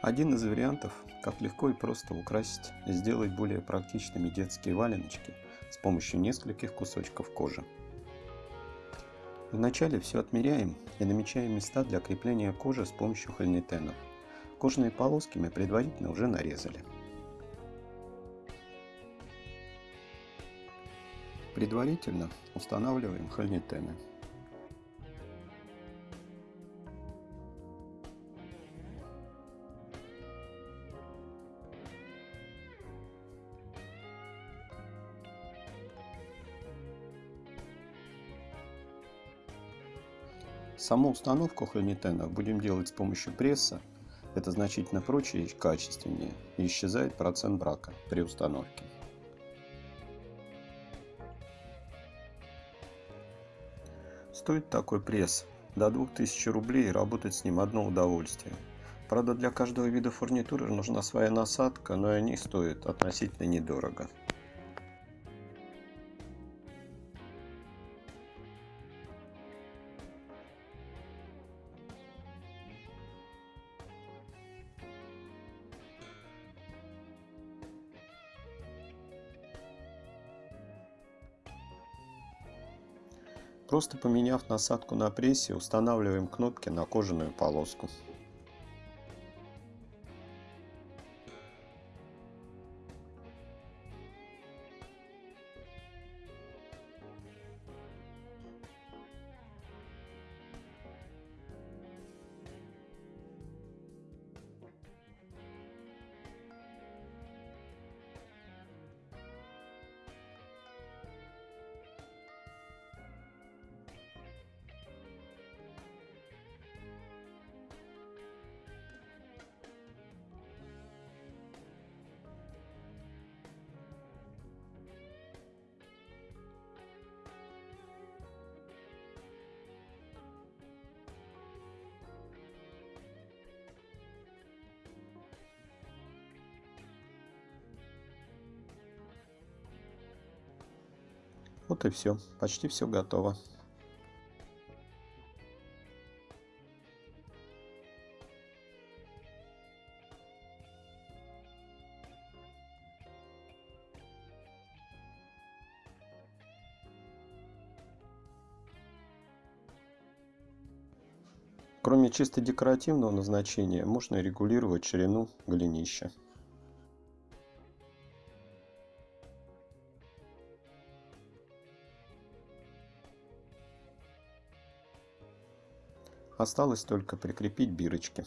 Один из вариантов, как легко и просто украсить и сделать более практичными детские валеночки с помощью нескольких кусочков кожи. Вначале все отмеряем и намечаем места для крепления кожи с помощью хольнитенов. Кожные полоски мы предварительно уже нарезали. Предварительно устанавливаем хольнитены. Саму установку хронитенов будем делать с помощью пресса. Это значительно проще и качественнее. И исчезает процент брака при установке. Стоит такой пресс до 2000 рублей работать с ним одно удовольствие. Правда для каждого вида фурнитуры нужна своя насадка, но и они стоят относительно недорого. Просто поменяв насадку на прессе, устанавливаем кнопки на кожаную полоску. Вот и все. Почти все готово. Кроме чисто декоративного назначения, можно регулировать ширину голенища. Осталось только прикрепить бирочки.